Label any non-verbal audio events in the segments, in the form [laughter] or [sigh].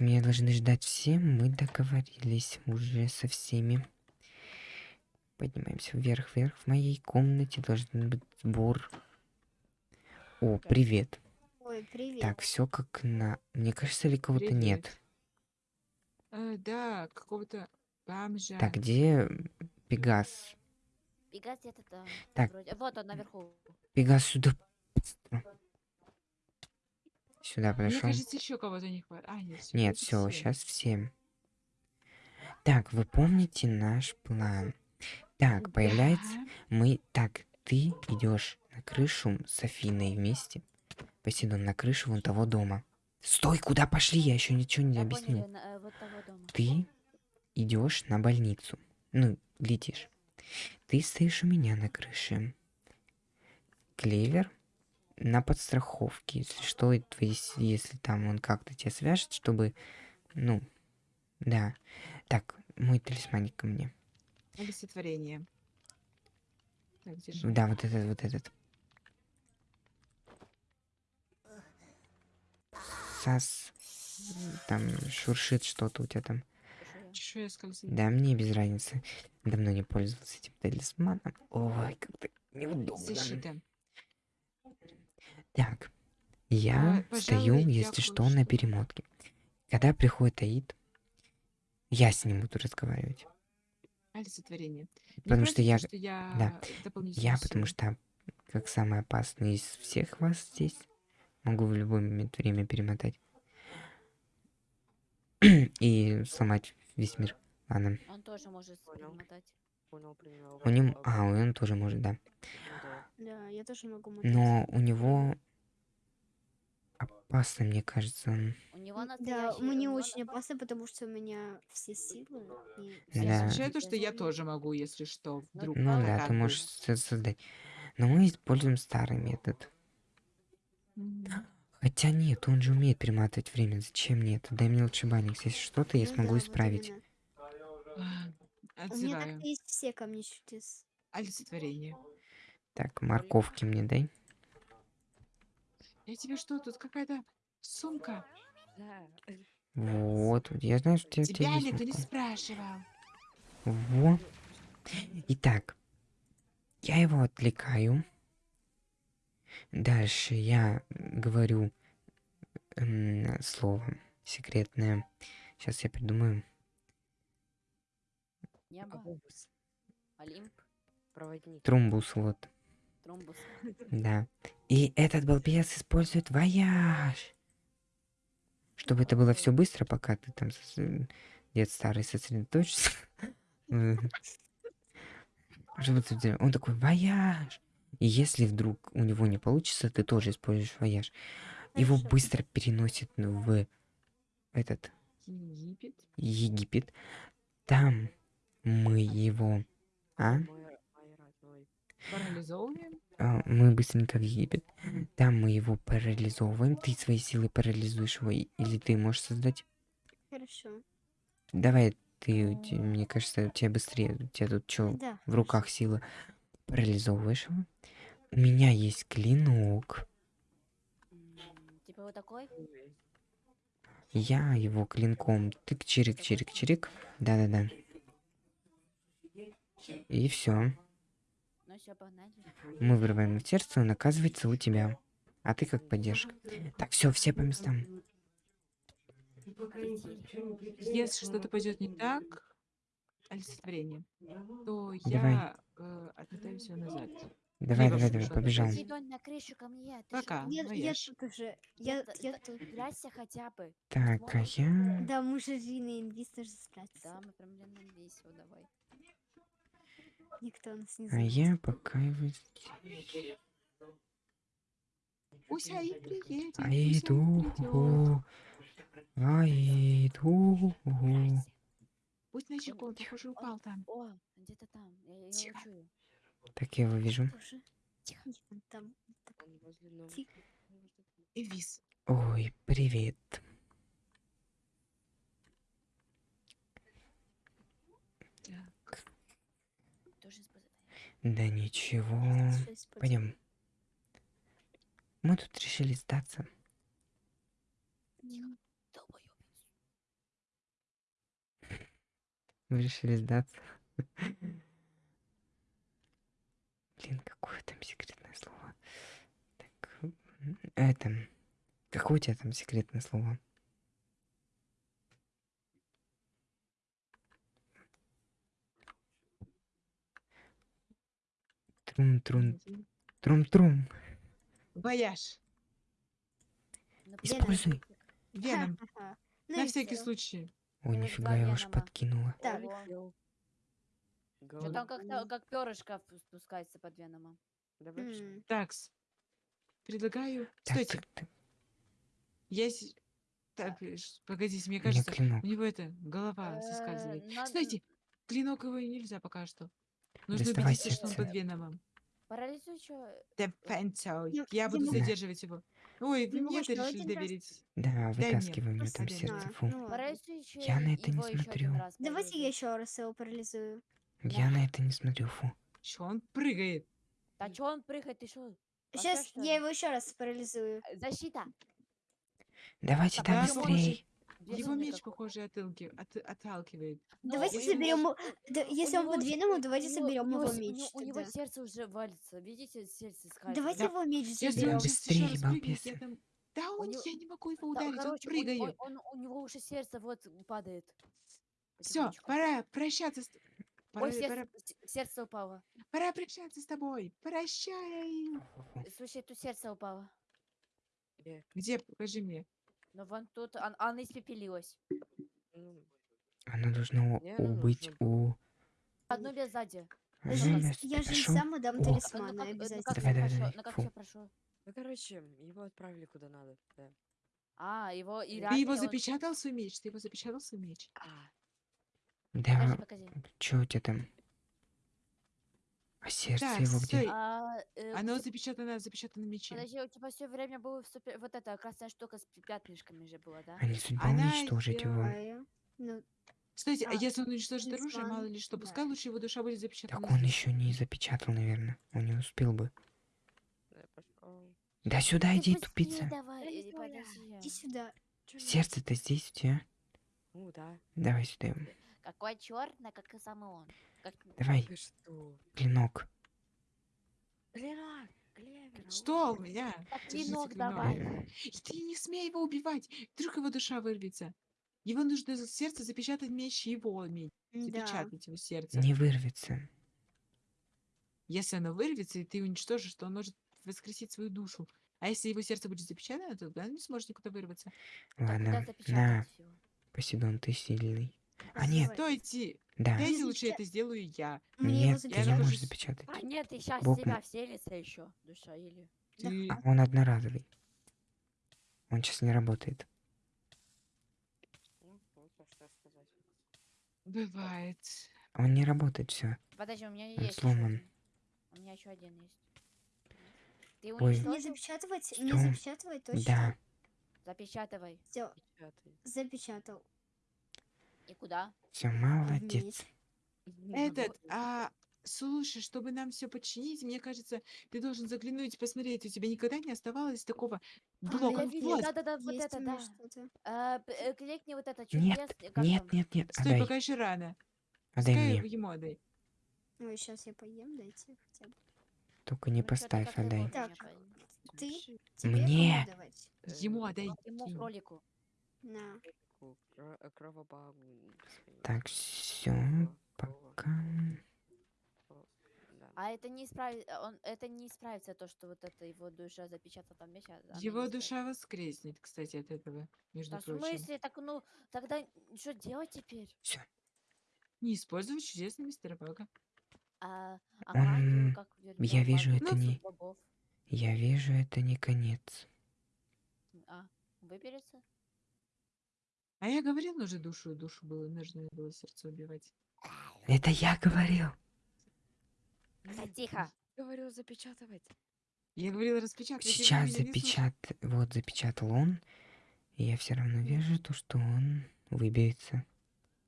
меня должны ждать все. Мы договорились уже со всеми. Поднимаемся вверх, вверх. В моей комнате должен быть сбор. О, привет. Ой, привет. Так, все как на... Мне кажется, ли кого-то нет. Э, да, какого-то бомжа. Так, где Пегас? Пегас где-то там. Так. вроде. Вот он наверху. Пегас сюда. быстро. Сюда Мне подошел. кажется, еще кого-то не хватает. А, нет, всё, Нет, все, всё. сейчас всем. Так, вы помните наш план? Так, появляется. Да. Мы. Так, ты идешь на крышу с Афиной вместе. Посейдон на крышу вон того дома. Стой, куда пошли? Я еще ничего не Я объяснил. э, вот. Ты идешь на больницу. Ну, летишь. Ты стоишь у меня на крыше. Клевер на подстраховке. Если что, и твои с- если там он как-то тебя свяжет, чтобы. Ну, да. Так, мой талисманик ко мне. Олицетворение. Так, держи. Да, вот этот, вот этот. Сас. Там шуршит что-то у тебя там. Да, мне без разницы. Давно не пользовался этим талисманом. Ой, как-то неудобно. Защита. Так, я А, стою, пожалуй, я если что, на перемотке. Когда приходит Аид, я с ним буду разговаривать. Олицетворение. Потому что против, я- то, что я да, Я, потому что, как самый опасный из всех вас здесь, могу в любой момент время перемотать. [clears throat] И сломать весь мир. Ладно. Он тоже может перемотать. Понял, принял. У него... А, он тоже может, да. Да. Да, я тоже могу мотать. Но у него... Опасно, мне кажется. У него Да, мне очень опасно, потому что у меня все силы. И Да. Означает то, что я тоже могу, если что, вдруг. Ну да, ты можешь со- создать. Но мы используем старый метод. Хотя нет, он же умеет перематывать время. Зачем мне это? Дай мне лучше банникс. Если что-то, я Ну смогу да, исправить. У меня Отзываю. так есть все камни чудес. Олицетворение. Так, морковки мне дай. Я тебе что, тут какая-то сумка? Да. Вот, вот, я знаю, что у тебя, у тебя Тебя есть никто не спрашивал. Во. Итак, я его отвлекаю. Дальше я говорю м, слово секретное. Сейчас я придумаю. Небо. Автобус. Олимп. Проводник. Трумбус, вот. Тромбус. [laughs] Да. И этот балбес использует вояж. Чтобы это было все быстро, пока ты там сос- дед старый [laughs] делал- Он такой, вояж. И если вдруг у него не получится, ты тоже используешь вояж. Его быстро переносит в этот Египет. Египет. Там мы его... А? А, мы быстренько в Египет. Там мы его парализовываем. Ты своей силой парализуешь его, или ты можешь создать. Хорошо. Давай ты, мне кажется, у тебя быстрее. У тебя тут что, Да. в руках сила. Парализовываешь его. У меня есть клинок. Типа вот такой? Я его клинком тык чирик чирик чирик. Да-да-да. И все. Ну. Мы вырываем в сердце, он оказывается у тебя. А ты как поддержка. Так, все, все по местам. Если что-то пойдет не так, олицетворение, то Давай. я э, отмотаю все назад. Давай, Либо давай, давай, побежал. Пока. чё? Я, я тут уже. Я, я тут. Спрячься хотя бы. Так, а я... Да, мы же Рина Инвиз тоже спрятаться. Да, мы прям реально весело, давай. Никто нас не А знает. я пока его... Пусть Аид приедет. пусть А Аид иду, придет. а иду. Будь начеку, он, похоже, упал там. О, где-то там. Я его Тихо. чую. Так я его вижу. Тихо. Там. Тихо. Эвис. Ой, привет. Да ничего. Пойдем. Мы тут решили сдаться. Мы решили сдаться. Блин, какое там секретное слово. Так, это... Какое у тебя там секретное слово? Трум-трум, трум-трум. Вояж. Ну, Используй. Веном. [laughs] Ну На всякий случай. Ой, нифига, я уж подкинула. Что там как-то как перышко спускается под веномом. М, Такс. Предлагаю... Так, Стойте, так, так, я... Так, погодите, мне кажется, у него это, голова Э, соскальзывает. надо- Стойте, клинок его нельзя пока что. Нужно убедиться, что он под веномом. Парализуй что? Дефенсо. Ну, Я буду задерживать его. Ой, вы мне это решили доверить. Да, мне вытаскивай меня там сердце. Фу. ну Я на это не смотрю. Давайте я еще раз его парализую. Я на это не смотрю, фу. Что он прыгает? Да что он прыгает, ты что? Сейчас я его еще раз парализую. Защита. Давайте там быстрее. Его меч, какой. похоже, отталки- от- отталкивает. Давайте у него соберем... его- да, Если у он него под ж- веном, у давайте соберем у него его у меч. него- У него тогда. сердце уже валится. Видите, сердце скальзит. Давайте его меч сейчас Быстрее, там... Да он, него- я не могу его Да, ударить, он короче, он- прыгает. он- он- у него уже сердце вот падает. Все, пора прощаться с... Пора, Ой, пора, сердце, с- сердце упало. пора прощаться с тобой. Прощай. Слушай, тут сердце упало. Где? Покажи мне. Но вон тут, он- она испепелилась. Она должна Не, убыть у... Одну без сзади. Я же сам отдам О. Ну, обязательно. Давай, давай, давай, ну как все прошло. ну, короче, его отправили куда надо. Да. А, его и Ты его он- запечатал свой меч? Ты его запечатал свой меч? А, Да, Покажи, покажи. чё у тебя там? А сердце Так, его где? стой. А, э, Оно запечатано, запечатано мече. Подожди, у тебя все время была супер... вот эта красная штука с пятнышками же была, да? А не судьба Она уничтожить его? А Ну, Стойте, а А, если он уничтожит оружие, мало ли что, да. пускай лучше его душа будет запечатана. Так он еще не запечатал, наверное. Он не успел бы. да. Да сюда иди, тупица. давай, э, Иди подожди. иди сюда. Сердце-то здесь у тебя. Ну да. Давай сюда его. Какой черный, как и самый он. Как... Давай, клинок. Клинок! Клевер! Что у меня? Так, клинок давай. И ты не смей его убивать. Вдруг его душа вырвется. Его нужно за сердце запечатать меч его меч. Да. Запечатать его сердце. Не вырвется. Если оно вырвется, и ты уничтожишь, то он может воскресить свою душу. А если его сердце будет запечатано, то оно не сможет никуда вырваться. Ладно, на, всё? Посейдон, ты сильный. А нет. Стойте! да. Дайте Я лучше это сделаю я. Мне Нет, ты не можешь запечатать. А нет, ты сейчас Бог себя м- вселится еще, душа, или... Да. Ты... А он одноразовый. Он сейчас не работает. Ну, а. Бывает. Он не работает, все. Подожди, у меня Он есть сломан. У меня еще один есть. Ты Ой. Не запечатывать? Не Что? запечатывать точно? Да. Запечатывай. Все, запечатал. И куда? Все, молодец. Вниз. Этот, а, слушай, чтобы нам все починить, мне кажется, ты должен заглянуть, посмотреть, у тебя никогда не оставалось такого блока. видела, Вот. да-да-да, вот Есть это, да. А, п- э, кликни вот это Нет, чудес, нет, там? нет, нет, Стой, отдай. пока еще рано. Отдай Пускай мне. ему отдай. Ой, сейчас я поем, дайте хотя бы. Только не Ну, поставь, отдай. Так. Ты? Тебе Мне. давать? э, Ему отдай. Ему кролику. На. Э, Так, все, пока. А это не исправит, он, это не исправится то, что вот это его душа запечатана там а она Его исправится. душа воскреснет, кстати, от этого, между Да в прочим. смысле? Так ну, тогда что делать теперь? Не использовать чудесный мистер Бага. А, а Он- магию, как вернем? я вижу, это Ну, не- богов? Я вижу, это не конец. А, выберется? А я говорил уже душу, душу было, нужно было сердце убивать. Это я говорил. Да, тихо. Говорю, запечатывать. Я говорила распечатать. я Сейчас запечат... Вот запечатал он. И я все равно вижу то, что он выберется.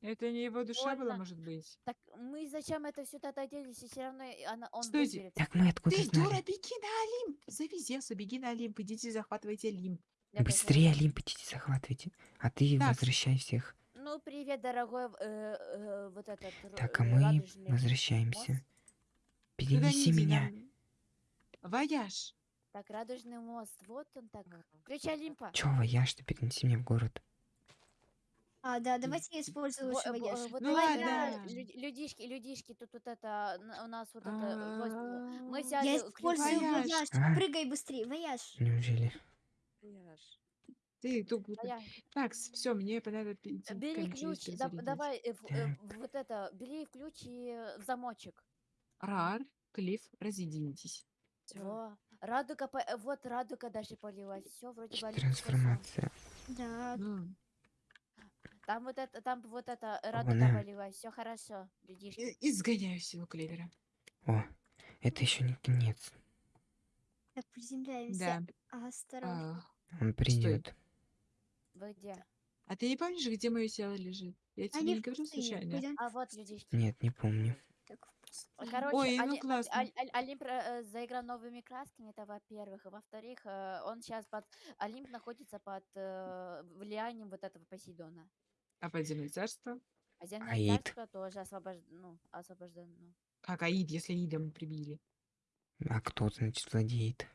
Это не его душа была, Больно. может быть. Так мы зачем это сюда доделись, и все равно она, он Стойте. выберется? Так мы откуда Ты, знали? дура, беги на Олимп! Зевса, беги на Олимп, идите захватывайте Олимп. Я Быстрее Олимп идите захватывайте. А ты Так. возвращай всех. Ну, привет. дорогой, э, э, вот этот р- Так, а э, мы радужный возвращаемся. мост. Туда Перенеси меня. нам- Вояж. Так, радужный мост, вот он так. Включи Олимпа. Чё, вояж, ты перенеси меня в город. А, да, давайте я использую Во- лучше э, во- вояж. э, Вот Ну эти, ладно. э, люд- людишки, людишки, тут вот это, н- у нас вот это, А, возьме- мы А-а-а. взяли Я ключ. использую Вояж. вояж. А? Прыгай быстрее, вояж. Неужели? Я. Ты тут... Моя- Так, все, мне надо идти к Бери ключ, да- давай, э, э, вот это, бери ключ и э, в замочек. Рар, Клифф, разъединитесь. Во. Радуга, по- э, вот радуга даже полилась. Все, вроде бы. Трансформация. Да, Ну, Там вот это, там вот это э, радуга Она. полилась. Все хорошо, и- изгоняю силу клевера. О, это еще не конец. Так, приземляемся. Да. Осторожно. А, Он придет. Вы где? а ты не помнишь, где мое тело лежит? Я тебе Они не в говорю пустыне. случайно. Пойдем А вот людишки. Нет, не помню. так в Э. Короче, Ой, ну Али- классно. Олимп э, заиграл новыми красками, это во-первых. И во-вторых, э, он сейчас под... Олимп находится под э, влиянием вот этого Посейдона. А подземное царство? А земное Аид. царство тоже освобож... ну, освобождено. Как Аид, если Аида мы прибили? А кто, значит, владеет?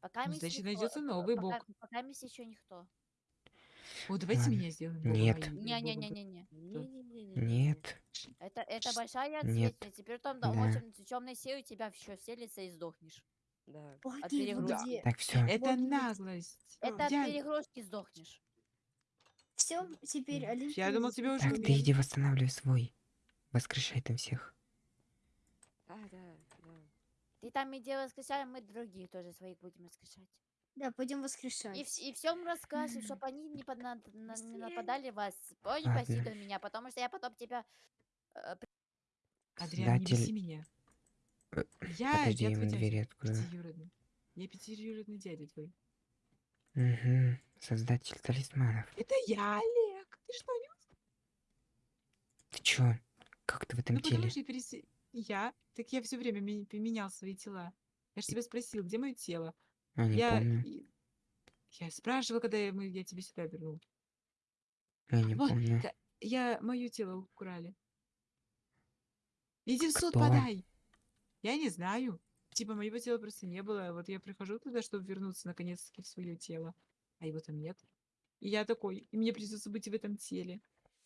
Пока Ну, значит, никто- найдется э, новый пока, бог. Пока мисс еще никто. О, давайте Ладно. меня сделаем. богом Нет. Не-не-не-не-не. Нет. Это, это большая Нет. ответственность. Теперь там Да. темной силой тебя еще вселится и сдохнешь. Да. от вот перегрузки. где. Так, все. Это Вот, вот. наглость. Это от Я- перегрузки сдохнешь. Все, теперь Олимп. Я думал, тебя уже Так, ты иди восстанавливай свой. Воскрешай там всех. Да, да, Ты там иди воскрешай, мы других тоже своих будем воскрешать. Да, пойдем воскрешать. И, вс- и всем расскажем, чтобы они не, под- на- на- не нападали вас. Понял, Ладно. Посейдон меня, потому что я потом тебя... э, Адриан, не Создатель- беси меня. Э, Я, Подожди, я твой дядя, пятиюродный. Я пятиюродный дядя твой. Угу. Создатель талисманов. Это я, Олег. Ты что, не Ты чё? Как ты в этом Ну, потому теле? что я перес... Я? Так я все время ми- поменял свои тела. Я же тебя спросил, где мое тело? А, не я... помню. и- Я спрашивала, когда я, мы, я тебе сюда вернул. Я не Вот, помню. ка- Я мое тело украли. Иди в суд Кто? подай. Я не знаю. Типа моего тела просто не было. Вот я прихожу туда, чтобы вернуться наконец-таки в свое тело. А его там нет. И я такой, и мне придется быть в этом теле.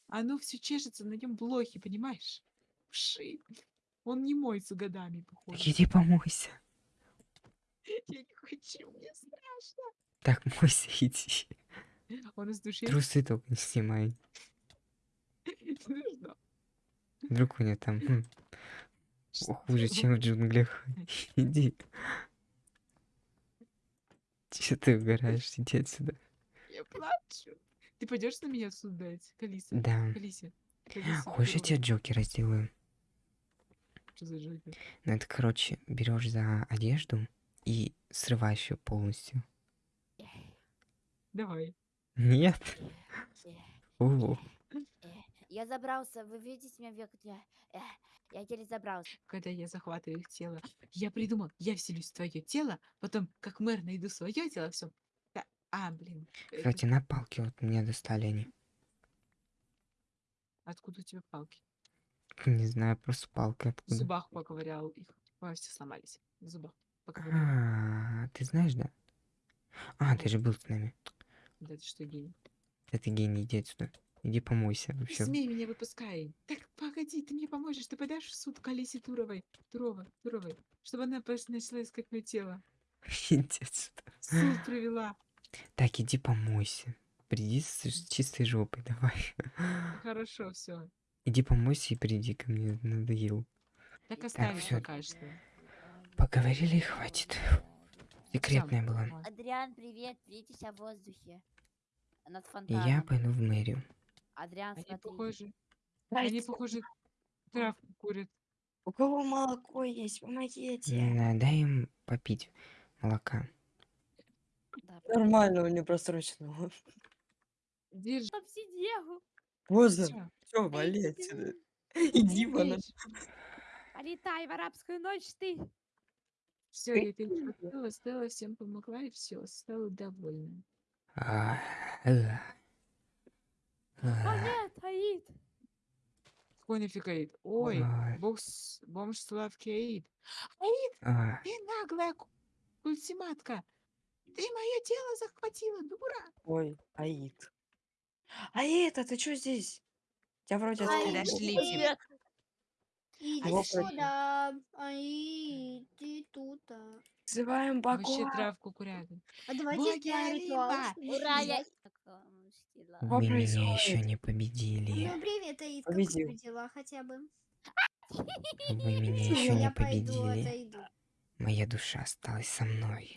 Оно все чешется, на нем блохи, понимаешь? Вши. Он не моется годами. Так иди помойся. [laughs] Я не хочу, мне страшно. Так, мойся, иди. Он из души. Трусы только не снимай. Вдруг у него там м, Что? хуже, чем в джунглях. [laughs] Иди. Че ты угораешь? Иди отсюда. Я плачу. Ты пойдешь на меня суд дать, Калиса? Да. Калисе. Калисе, Хочешь, я тебе Джокера сделаю? Что за Джокер? Ну, это, короче, берешь за одежду и срываешь ее полностью. Давай. Нет? Э, Я забрался, вы видите меня? Я, э, я еле забрался. Когда я захватываю их тело, я придумал, я вселюсь в твое тело, потом, как мэр, найду свое тело, все. А, блин. кстати, на палке вот мне достали они. Откуда у тебя палки? Не знаю, просто палка В откуда. зубах поковырял их. Ой, все сломались. В зубах поковырял. А, ты знаешь, да? А, ты же был с нами. Да ты что, гений? Да ты гений, иди отсюда. Иди помойся Не вообще. смей меня выпускай. Так, погоди, ты мне поможешь. Ты подашь в суд к Алисе Туровой, Турова, Туровой, чтобы она пос- начала искать мое тело. [laughs] Иди отсюда. Суд провела. Так, иди помойся. Приди с с чистой жопой, давай. Хорошо, все. Иди помойся и приди ко мне, надоел. Так оставим всё. пока что. Поговорили и хватит. Секретная была. Адриан, привет, видишься в воздухе. Над И фонтаном. я пойду в мэрию. Адриан, Они смотри. похожи. Они похожи. Травку курят. У кого молоко есть, помогите. Дай им попить молока. Да, Нормально, у него просрочено. Держи. Там сидел. Поздно. Все, вали отсюда. Иди вон. Полетай в арабскую ночь ты. Все, я перехватила, Стелла всем помогла, и все, стала довольна. А. О нет, Аид. Какой нафиг Аид? Ой, бог бомж Славки Аид. Аид, ты наглая ку- культиматка. Ты мое тело захватила, дура. Ой, Аид. Аид, а ты чё здесь? Тебя вроде отстранили. Подошли. Привет. Иди сюда. Ай, ты тут. а. Вызываем Вообще богов. травку курят. А давайте сделаем ритуал. Ура, я... вы меня еще не победили. Ну, привет, Аид, как у дела хотя бы? Вы меня еще не пойду победили. Моя душа осталась со мной.